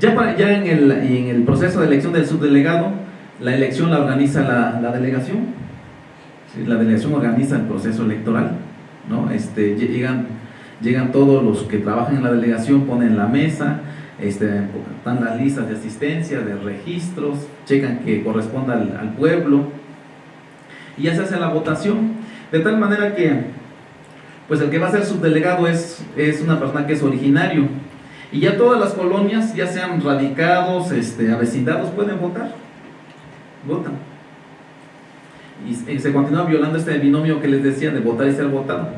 Ya, ya en, el, en el proceso de elección del subdelegado, la elección la organiza la, la delegación, la delegación organiza el proceso electoral, ¿no? este, llegan, llegan todos los que trabajan en la delegación, ponen la mesa, este, están las listas de asistencia, de registros, checan que corresponda al, al pueblo y ya se hace la votación, de tal manera que pues el que va a ser subdelegado es, es una persona que es originario. Y ya todas las colonias, ya sean radicados, este, avecindados, pueden votar. Votan. Y, se continúa violando este binomio que les decía de votar y ser votado.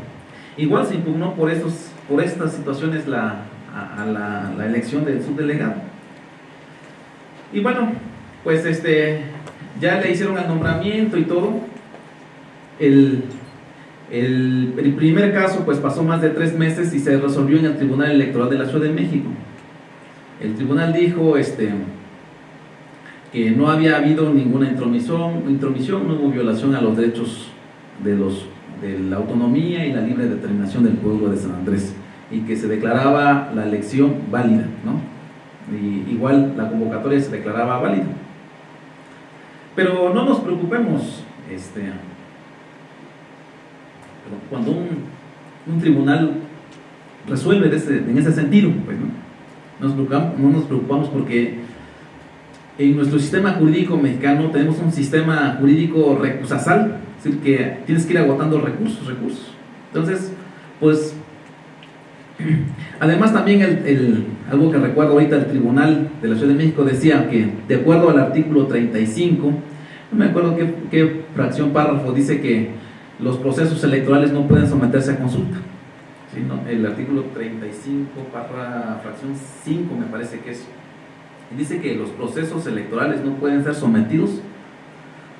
Igual se impugnó por, esos, por estas situaciones la, a, la, la, elección del subdelegado. Y bueno, pues este, ya le hicieron el nombramiento y todo. El, el, primer caso pues pasó más de tres meses y se resolvió en el Tribunal Electoral de la Ciudad de México. El tribunal dijo este, que no había habido ninguna intromisión, intromisión, no hubo violación a los derechos de, los, de la autonomía y la libre determinación del pueblo de San Andrés y que se declaraba la elección válida, ¿no? Y igual la convocatoria se declaraba válida. Pero no nos preocupemos, este, cuando un, tribunal resuelve en ese sentido, pues, ¿no? Nos preocupamos, no nos preocupamos porque en nuestro sistema jurídico mexicano tenemos un sistema jurídico recusasal, es decir, que tienes que ir agotando recursos, recursos. Entonces, pues, además también el, algo que recuerdo ahorita, el Tribunal de la Ciudad de México decía que, de acuerdo al artículo 35, no me acuerdo qué, qué fracción párrafo dice que los procesos electorales no pueden someterse a consulta. El artículo 35, barra fracción 5 me parece que es. Dice que los procesos electorales no pueden ser sometidos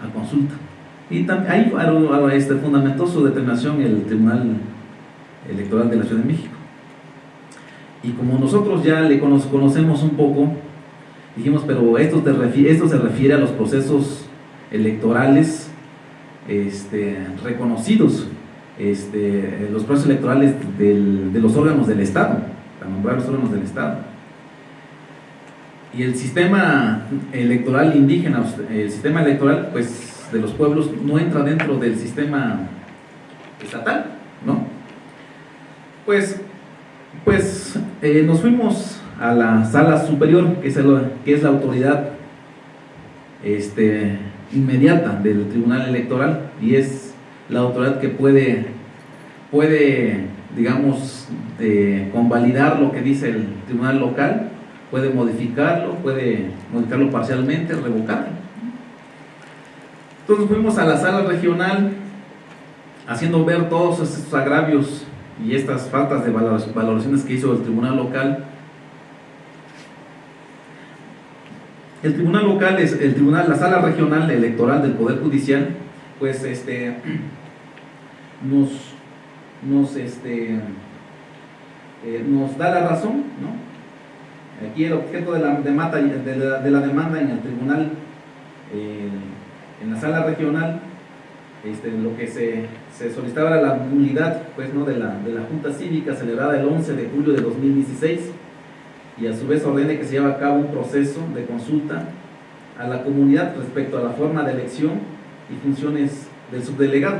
a consulta. Y ahí este, fundamentó su determinación el Tribunal Electoral de la Ciudad de México. Y como nosotros ya le conocemos un poco, dijimos, pero esto, esto se refiere a los procesos electorales este, reconocidos este, los procesos electorales de los órganos del Estado, para nombrar los órganos del Estado. Y el sistema electoral indígena, el sistema electoral pues, de los pueblos no entra dentro del sistema estatal, ¿no? Pues, pues eh, nos fuimos a la sala superior, que es, que es la autoridad este, inmediata del Tribunal Electoral y es la autoridad que puede, puede digamos, convalidar lo que dice el Tribunal Local, puede modificarlo, puede modificarlo parcialmente, revocarlo. Entonces fuimos a la sala regional haciendo ver todos estos agravios y estas faltas de valoraciones que hizo el Tribunal Local El tribunal local es el tribunal, la sala regional electoral del Poder Judicial, pues este nos, nos, este, eh, nos da la razón, ¿no? Aquí el objeto de la, de la, de la demanda en el tribunal, eh, en la sala regional, este, lo que se, se, solicitaba era la nulidad pues, ¿no? de, la, de la Junta Cívica celebrada el 11 de julio de 2016 y a su vez ordene que se lleve a cabo un proceso de consulta a la comunidad respecto a la forma de elección y funciones del subdelegado.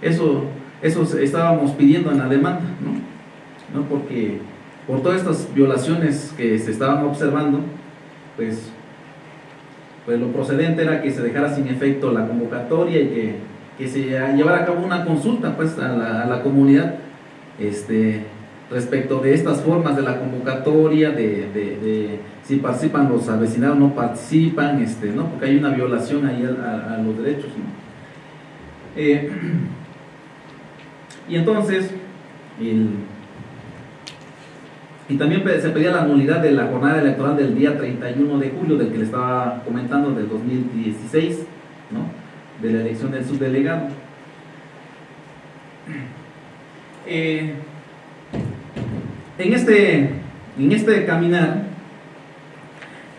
Eso, eso estábamos pidiendo en la demanda, ¿no? ¿no? Porque por todas estas violaciones que se estaban observando, pues, pues lo procedente era que se dejara sin efecto la convocatoria y que, que se llevara a cabo una consulta pues, a, la, a la comunidad este, respecto de estas formas de la convocatoria, de, si participan los avecinados, no participan, este, ¿no? porque hay una violación ahí a, los derechos. Eh, y entonces, y también se pedía la nulidad de la jornada electoral del día 31 de julio, del que le estaba comentando, del 2016, de la elección del subdelegado. Eh, en este, en este caminar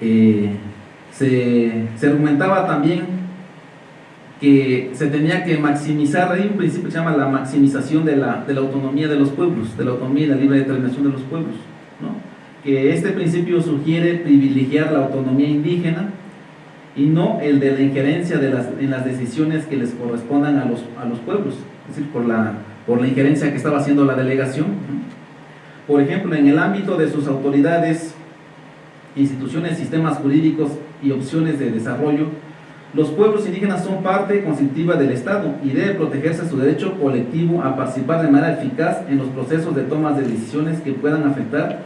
eh, se, argumentaba también que se tenía que maximizar, hay un principio que se llama la maximización de la, autonomía de los pueblos, de la autonomía y la libre determinación de los pueblos, que este principio sugiere privilegiar la autonomía indígena y no el de la injerencia de las, en las decisiones que les correspondan a los, a los pueblos, es decir, por la, por la injerencia que estaba haciendo la delegación. Por ejemplo, en el ámbito de sus autoridades, instituciones, sistemas jurídicos y opciones de desarrollo, los pueblos indígenas son parte constitutiva del Estado y debe protegerse su derecho colectivo a participar de manera eficaz en los procesos de toma de decisiones que puedan afectar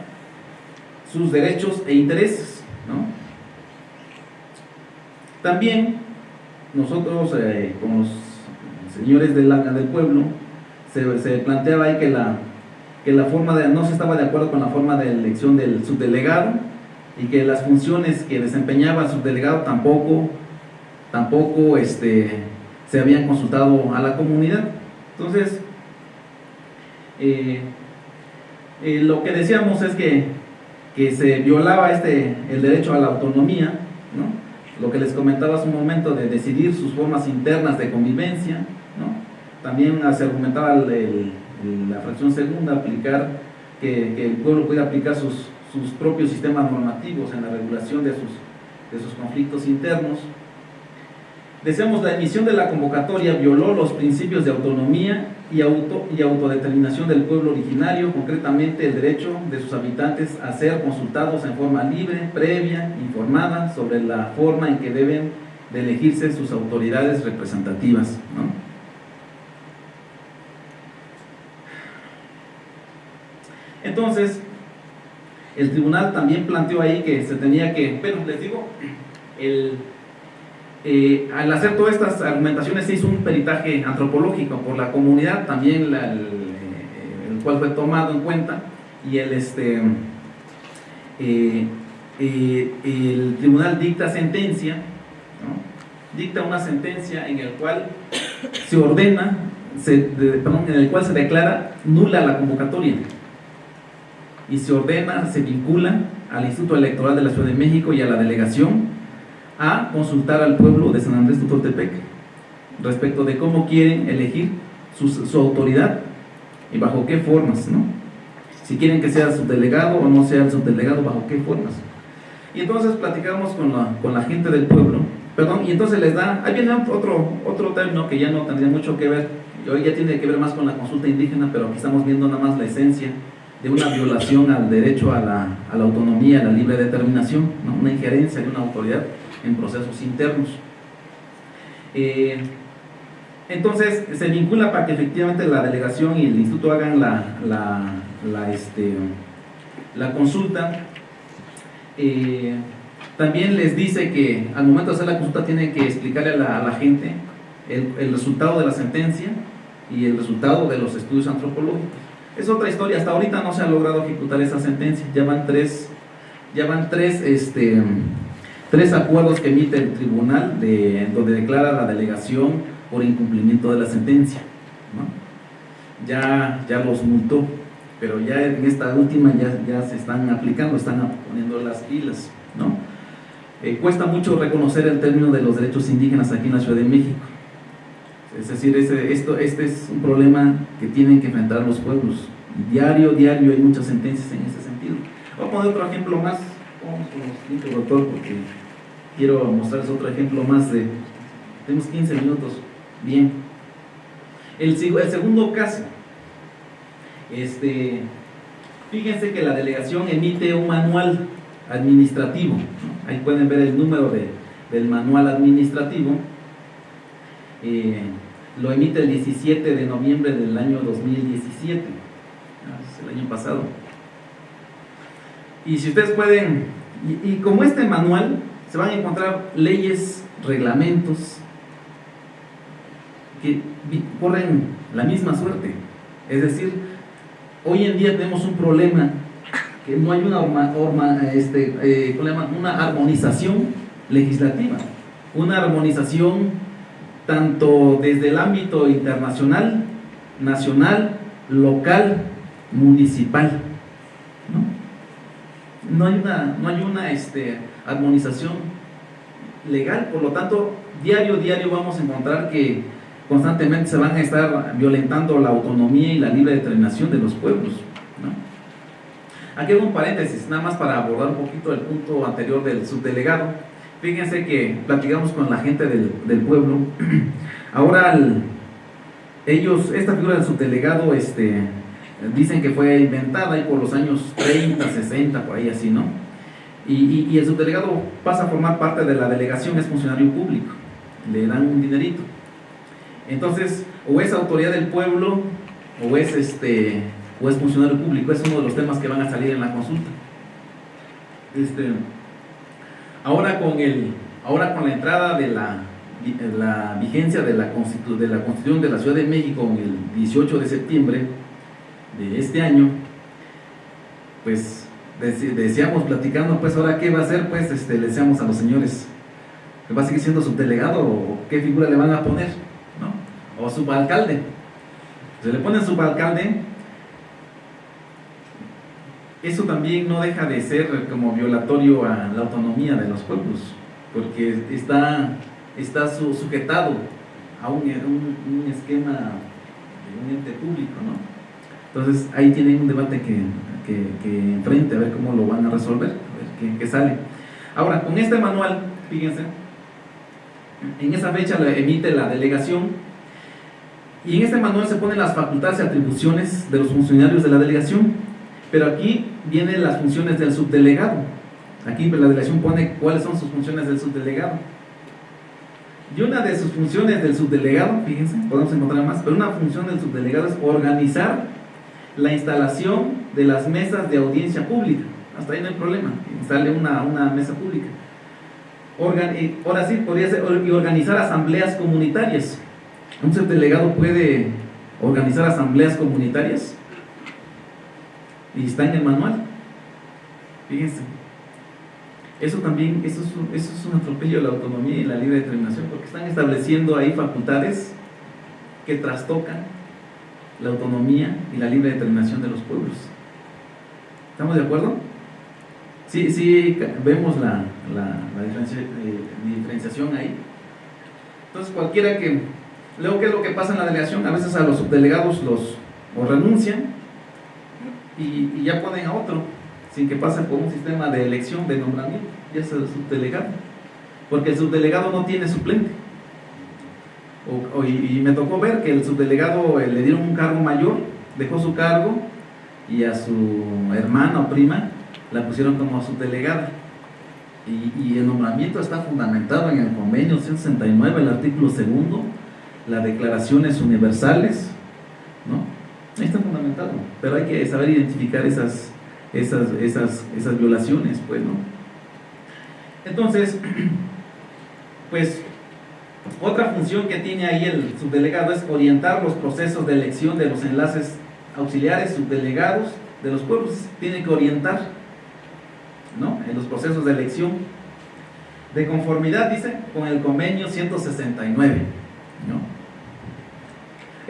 sus derechos e intereses. También nosotros, eh, como los señores del, del pueblo, se, se, planteaba ahí que la, que la forma de, no se estaba de acuerdo con la forma de elección del subdelegado y que las funciones que desempeñaba el subdelegado tampoco, tampoco este, se habían consultado a la comunidad. Entonces, eh, eh, lo que decíamos es que, que se violaba este, el derecho a la autonomía, ¿no? lo que les comentaba hace un momento de decidir sus formas internas de convivencia, ¿no? también se argumentaba la fracción segunda, aplicar que, el pueblo puede aplicar sus, sus, propios sistemas normativos en la regulación de sus, de sus conflictos internos. Decíamos, la emisión de la convocatoria violó los principios de autonomía y, auto, y autodeterminación del pueblo originario, concretamente el derecho de sus habitantes a ser consultados en forma libre, previa, informada sobre la forma en que deben de elegirse sus autoridades representativas. Entonces, el tribunal también planteó ahí que se tenía que, pero les digo, el eh, al hacer todas estas argumentaciones se hizo un peritaje antropológico por la comunidad, también el, cual fue tomado en cuenta, y el, este, eh, eh, el tribunal dicta sentencia, dicta una sentencia en el cual se ordena, perdón, en el cual se declara nula la convocatoria y se ordena, se vincula al Instituto Electoral de la Ciudad de México y a la delegación a consultar al pueblo de San Andrés Tutoltepec respecto de cómo quieren elegir su, autoridad y bajo qué formas, ¿no? Si quieren que sea subdelegado o no sea el subdelegado, bajo qué formas. Y entonces platicamos con la, con la gente del pueblo, perdón, y entonces les da, ahí viene otro, otro término que ya no tendría mucho que ver, hoy ya tiene que ver más con la consulta indígena, pero aquí estamos viendo nada más la esencia de una violación al derecho a la, a la autonomía, a la libre determinación, una injerencia de una autoridad en procesos internos. Eh, entonces, se vincula para que efectivamente la delegación y el instituto hagan la, la, este, la consulta. Eh, también les dice que al momento de hacer la consulta tienen que explicarle a la, gente el, el, resultado de la sentencia y el resultado de los estudios antropológicos. Es otra historia, hasta ahorita no se ha logrado ejecutar esa sentencia, ya van tres, tres este, tres acuerdos que emite el tribunal de, donde declara la delegación por incumplimiento de la sentencia. Ya, ya los multó, pero ya en esta última ya, ya se están aplicando, están poniendo las pilas. ¿no? Eh, cuesta mucho reconocer el término de los derechos indígenas aquí en la Ciudad de México. Es decir, este, esto, este es un problema que tienen que enfrentar los pueblos. Diario, diario hay muchas sentencias en ese sentido. Voy a poner otro ejemplo más. Vamos con los doctor, porque quiero mostrarles otro ejemplo más de, tenemos 15 minutos, bien. El, el segundo caso, este, fíjense que la delegación emite un manual administrativo, ahí pueden ver el número de, del manual administrativo, eh, lo emite el 17 de noviembre del año 2017, es el año pasado. Y si ustedes pueden, y como este manual se van a encontrar leyes, reglamentos que corren la misma suerte. Es decir, hoy en día tenemos un problema que no hay una, este, eh, una armonización legislativa, una armonización tanto desde el ámbito internacional, nacional, local, municipal. No, no hay una, no hay una este, armonización legal, por lo tanto, diario, diario vamos a encontrar que constantemente se van a estar violentando la autonomía y la libre determinación de los pueblos. Aquí hago un paréntesis, nada más para abordar un poquito el punto anterior del subdelegado. Fíjense que platicamos con la gente del, pueblo. Ahora, ellos, esta figura del subdelegado, este, dicen que fue inventada ahí por los años 30, 60, por ahí así, ¿no? Y, y, el subdelegado pasa a formar parte de la delegación, es funcionario público, le dan un dinerito. Entonces, o es autoridad del pueblo, o es este o es funcionario público, es uno de los temas que van a salir en la consulta. Este, ahora, con el, ahora con la entrada de la, la vigencia de la, de la Constitución de la Ciudad de México el 18 de septiembre de este año, pues decíamos platicando, pues ahora qué va a hacer, pues este, le decíamos a los señores, que va a seguir siendo subdelegado o qué figura le van a poner, ¿no? O subalcalde. Se le pone subalcalde eso también no deja de ser como violatorio a la autonomía de los pueblos, porque está, está sujetado a un, esquema de un ente público, ¿no? Entonces ahí tienen un debate que, que, enfrente, a ver cómo lo van a resolver, a ver qué, sale. Ahora, con este manual, fíjense, en esa fecha lo emite la delegación y en este manual se ponen las facultades y atribuciones de los funcionarios de la delegación pero aquí vienen las funciones del subdelegado. Aquí la delegación pone cuáles son sus funciones del subdelegado. Y una de sus funciones del subdelegado, fíjense, podemos encontrar más, pero una función del subdelegado es organizar la instalación de las mesas de audiencia pública. Hasta ahí no hay problema, instale una, una mesa pública. ahora sí, podría ser organizar asambleas comunitarias. Un subdelegado puede organizar asambleas comunitarias y está en el manual. Fíjense. Eso también, eso es, un, eso es un atropello de la autonomía y la libre determinación, porque están estableciendo ahí facultades que trastocan la autonomía y la libre determinación de los pueblos. ¿Estamos de acuerdo? Sí, sí, vemos la, la, eh, diferenciación ahí. Entonces, cualquiera que, luego, ¿qué es lo que pasa en la delegación? A veces a los subdelegados los o renuncian y, ya ponen a otro, sin que pase por un sistema de elección, de nombramiento, ya es el subdelegado, porque el subdelegado no tiene suplente. y, me tocó ver que el subdelegado eh, le dieron un cargo mayor, dejó su cargo y a su hermana o prima la pusieron como subdelegada. Y, y el nombramiento está fundamentado en el convenio 169, el artículo segundo, las declaraciones universales, ¿no? Ahí está fundamentado, pero hay que saber identificar esas, esas, esas, esas violaciones, pues, ¿no? Entonces, pues, otra función que tiene ahí el subdelegado es orientar los procesos de elección de los enlaces auxiliares, subdelegados de los pueblos, tiene que orientar, ¿no? En los procesos de elección, de conformidad, dice, con el convenio 169, ¿no?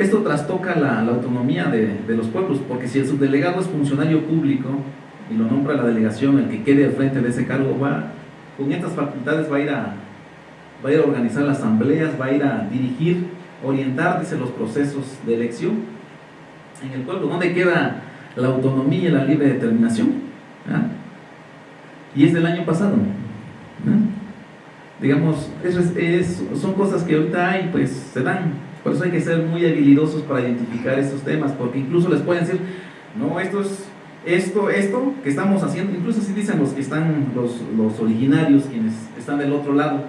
Esto trastoca la, autonomía de, los pueblos, porque si el subdelegado es funcionario público y lo nombra la delegación, el que quede al frente de ese cargo va, con estas facultades va a ir a, va a, ir a organizar las asambleas, va a ir a dirigir, orientar, dice, los procesos de elección en el pueblo. ¿Dónde queda la autonomía y la libre determinación? ¿Ah? Y es del año pasado. ¿Ah? Digamos, son cosas que ahorita hay, pues se dan por eso hay que ser muy habilidosos para identificar estos temas, porque incluso les pueden decir, no, esto es, esto, esto que estamos haciendo, incluso si dicen los que están, los, los originarios, quienes están del otro lado,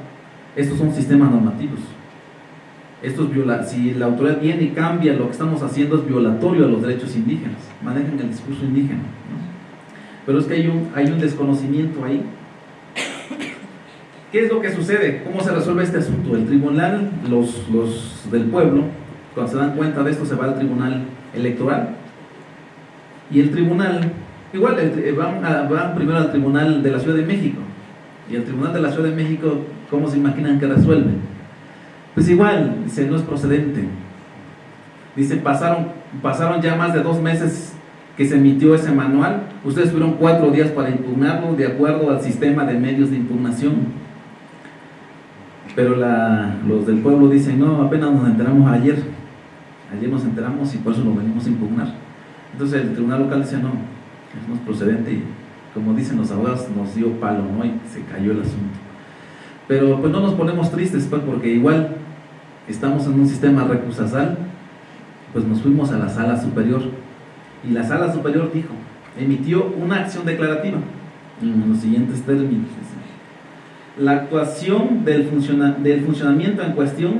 estos son sistemas normativos. Esto es viola si la autoridad viene y cambia lo que estamos haciendo es violatorio a los derechos indígenas, manejan el discurso indígena. Pero es que hay un, hay un desconocimiento ahí ¿Qué es lo que sucede? ¿Cómo se resuelve este asunto? El tribunal, los, los del pueblo, cuando se dan cuenta de esto, se va al tribunal electoral. Y el tribunal, igual, van, primero al tribunal de la Ciudad de México. Y el tribunal de la Ciudad de México, ¿cómo se imaginan que resuelve? Pues igual, dice, no es procedente. Dice, pasaron, pasaron ya más de dos meses que se emitió ese manual. Ustedes tuvieron cuatro días para impugnarlo de acuerdo al sistema de medios de impugnación. Pero los del pueblo dicen, no, apenas nos enteramos ayer. Ayer nos enteramos y por eso lo venimos a impugnar. Entonces el tribunal local dice, no, es procedente y como dicen los abogados nos dio palo, ¿no? Y se cayó el asunto. Pero pues no nos ponemos tristes, pues, porque igual estamos en un sistema recursasal, pues nos fuimos a la sala superior y la sala superior dijo, emitió una acción declarativa en los siguientes términos. La actuación del, funcionamiento en cuestión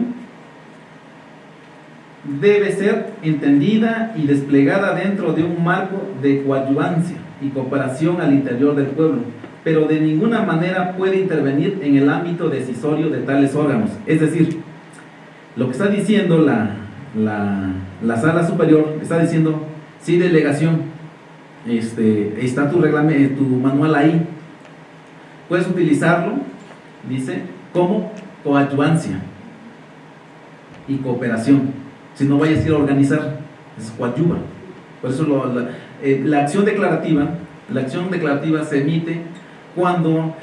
debe ser entendida y desplegada dentro de un marco de coadyuvancia y cooperación al interior del pueblo, pero de ninguna manera puede intervenir en el ámbito decisorio de tales órganos. Es decir, lo que está diciendo la, la, sala superior, está diciendo, sí, delegación, este, está tu, tu manual ahí, puedes utilizarlo, dice, como coadyuvancia y cooperación si no vayas a ir a organizar, es coadyuva. Por eso eh, la, acción declarativa, la acción declarativa se emite cuando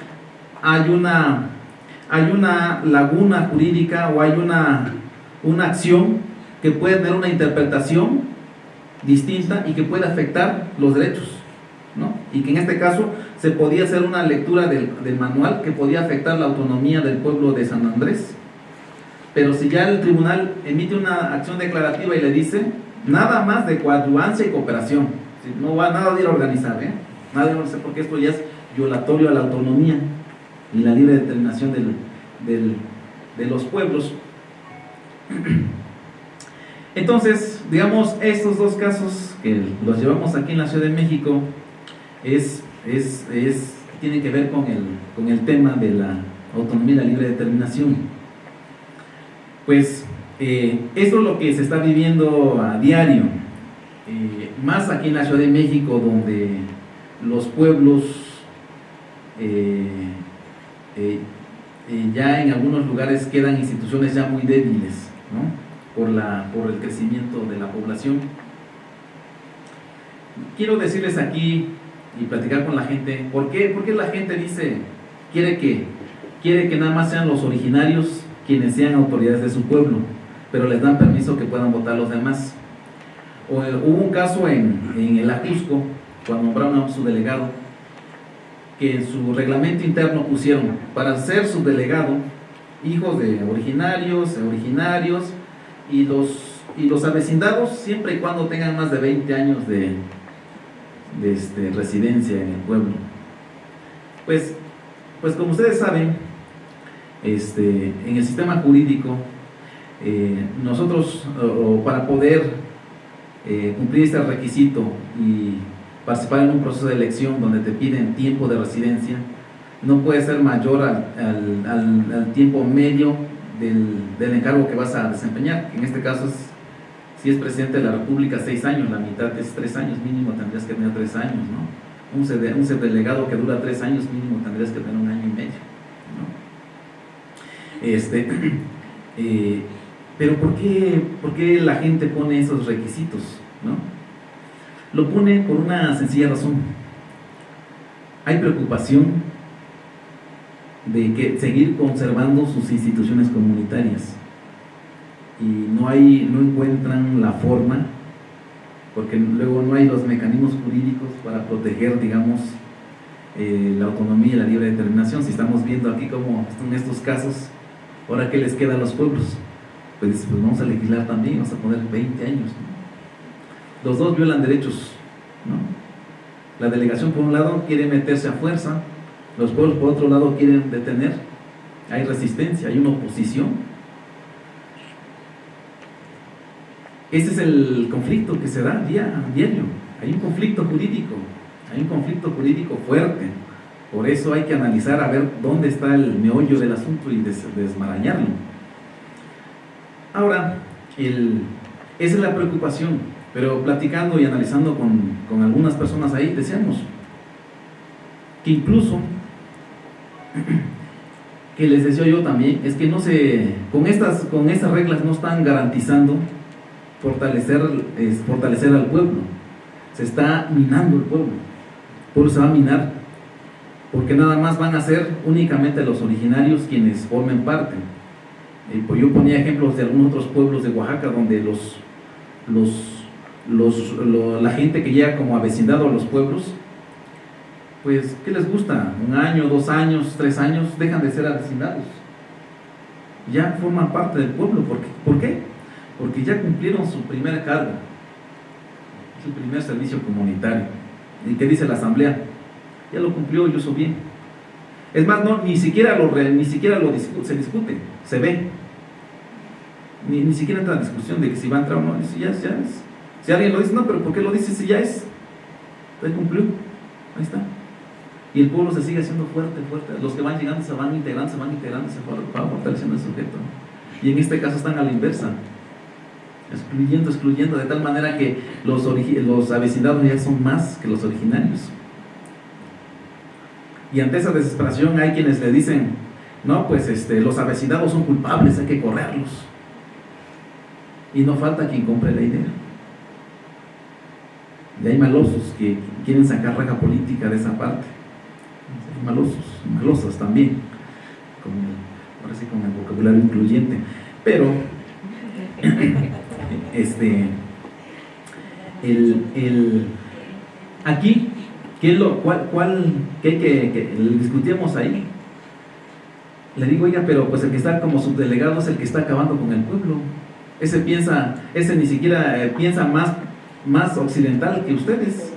hay una, hay una laguna jurídica o hay una, una acción que puede tener una interpretación distinta y que puede afectar los derechos. Y que en este caso se podía hacer una lectura del, del manual que podía afectar la autonomía del pueblo de San Andrés pero si ya el tribunal emite una acción declarativa y le dice nada más de coadyuvancia y cooperación, no va nada de ir a organizar, ¿eh? nada de organizar porque esto ya es violatorio a la autonomía y la libre determinación de los pueblos. Entonces, digamos, estos dos casos que los llevamos aquí en la Ciudad de México es, es, es tienen que ver con el, con el tema de la autonomía y la libre determinación. Pues eh, esto es lo que se está viviendo a diario, eh, más aquí en la Ciudad de México, donde los pueblos eh, ya en algunos lugares quedan instituciones ya muy débiles, por, la, por el crecimiento de la población. Quiero decirles aquí y platicar con la gente, ¿por qué, ¿Por qué la gente dice, quiere que, quiere que nada más sean los originarios quienes sean autoridades de su pueblo, pero les dan permiso que puedan votar los demás. Eh, hubo un caso en, en el Ajusco, cuando nombraron a su delegado, que en su reglamento interno pusieron para ser su delegado hijos de originarios, originarios y los, y los avecindados siempre y cuando tengan más de 20 años de, de este, residencia en el pueblo. Pues, pues como ustedes saben, este, en el sistema jurídico, eh, nosotros, para poder eh, cumplir este requisito y participar en un proceso de elección donde te piden tiempo de residencia, no puede ser mayor al, tiempo medio del, encargo que vas a desempeñar. En este caso, si es presidente de la República, seis años, la mitad es tres años, mínimo tendrías que tener tres años, ¿no? Un, un delegado que dura tres años, mínimo tendrías que tener un año y medio. Este, eh, pero ¿por qué, ¿por qué, la gente pone esos requisitos? ¿no? Lo pone por una sencilla razón. Hay preocupación de que seguir conservando sus instituciones comunitarias y no, hay, no encuentran la forma porque luego no hay los mecanismos jurídicos para proteger, digamos, eh, la autonomía y la libre determinación. Si estamos viendo aquí cómo en estos casos Ahora, ¿qué les queda a los pueblos? Pues, pues vamos a legislar también, vamos a poner 20 años. Los dos violan derechos. La delegación, por un lado, quiere meterse a fuerza, los pueblos, por otro lado, quieren detener. Hay resistencia, hay una oposición. Ese es el conflicto que se da día a diario. Hay un conflicto jurídico, hay un conflicto jurídico fuerte. Por eso hay que analizar a ver dónde está el meollo del asunto y desmarañarlo. Ahora, esa es la preocupación, pero platicando y analizando con, algunas personas ahí, decíamos que incluso, que les decía yo también, es que no se, con estas, con estas reglas no están garantizando fortalecer, fortalecer al pueblo, se está minando el pueblo, el pueblo se va a minar porque nada más van a ser únicamente los originarios quienes formen parte. Eh, pues yo ponía ejemplos de algunos otros pueblos de Oaxaca donde los, los, los, la gente que llega como avecindado a los pueblos pues, ¿qué les gusta? Un año, dos años, tres años, dejan de ser avecindados. Ya forman parte del pueblo. ¿Por qué? ¿Por qué? Porque ya cumplieron su primera carga, su primer servicio comunitario. ¿Y qué dice la asamblea? Ya lo cumplió y hizo bien. Es más, no, ni siquiera lo, ni siquiera lo se discute, se ve. Ni, ni siquiera entra la discusión de si va a entrar o no. Si, ya es. si alguien lo dice, no, pero ¿por qué lo dice si ya es? Ya cumplió. Ahí está. Y el pueblo se sigue haciendo fuerte, fuerte. Los que van llegando se van integrando, se van integrando, se van fortaleciendo el sujeto. Y en este caso están a la inversa. Excluyendo, excluyendo, de tal manera que los, los ya son más que los originarios. Y ante esa desesperación hay quienes le dicen, no, pues este, los avecindados son culpables, hay que correrlos. Y no falta quien compre la idea. Y hay malosos que quieren sacar raja política de esa parte. Hay malosos, malosas también, con ahora sí con el vocabulario incluyente. Pero, este, el, el, aquí ¿Qué es lo, cuál, cuál, qué, que, que discutíamos ahí? Le digo, oiga, pero pues el que está como subdelegado es el que está acabando con el pueblo. Ese piensa, ese ni siquiera eh, piensa más, más occidental que ustedes.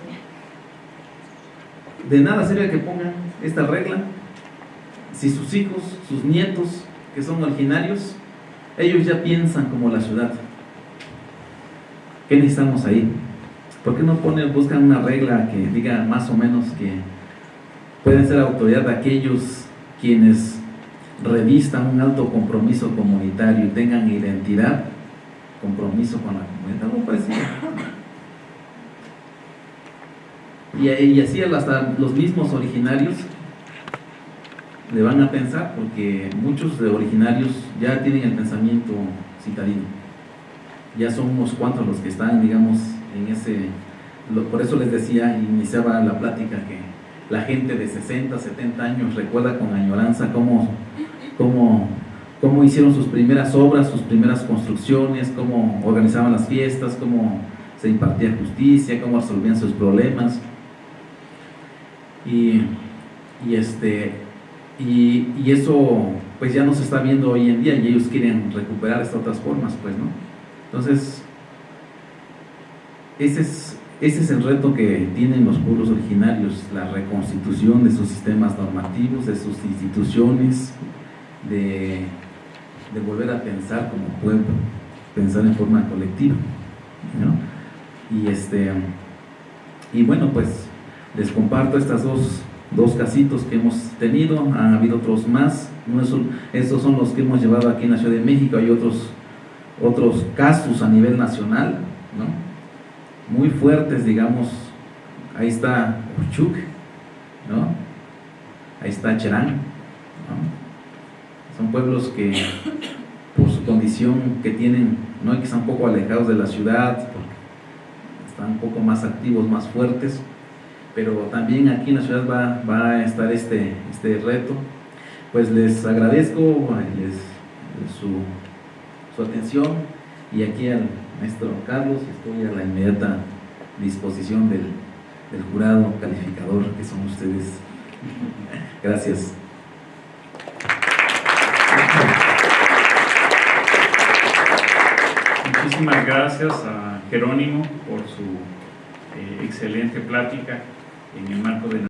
De nada sirve que pongan esta regla si sus hijos, sus nietos, que son originarios, ellos ya piensan como la ciudad. ¿Qué necesitamos ahí? ¿Por qué no buscan una regla que diga más o menos que pueden ser autoridad de aquellos quienes revistan un alto compromiso comunitario y tengan identidad, compromiso con la comunidad, parecido. Y, y así hasta los mismos originarios le van a pensar, porque muchos de originarios ya tienen el pensamiento citadino. Ya son unos cuantos los que están, digamos, en ese, por eso les decía, iniciaba la plática que la gente de 60, 70 años recuerda con añoranza cómo, cómo, cómo hicieron sus primeras obras, sus primeras construcciones, cómo organizaban las fiestas, cómo se impartía justicia, cómo resolvían sus problemas. Y, y este, y, y, eso pues ya no se está viendo hoy en día y ellos quieren recuperar estas otras formas, pues, ¿no? Entonces, ese es, ese es el reto que tienen los pueblos originarios, la reconstitución de sus sistemas normativos, de sus instituciones, de, volver a pensar como pueblo, pensar en forma colectiva. Y, este, y bueno, pues les comparto estas dos, dos casitos que hemos tenido, han habido otros más, no estos son los que hemos llevado aquí en la Ciudad de México, hay otros, otros casos a nivel nacional, ¿no? muy fuertes, digamos, ahí está Uchuk, ¿no? Ahí está Cherán, Son pueblos que por su condición que tienen, ¿no? Que están un poco alejados de la ciudad, están un poco más activos, más fuertes, pero también aquí en la ciudad va, va a estar este, este reto. Pues les agradezco les, su, su atención y aquí al maestro Carlos, estoy a la inmediata disposición del, jurado calificador que son ustedes. Gracias. Muchísimas gracias a Jerónimo por su eh, excelente plática en el marco de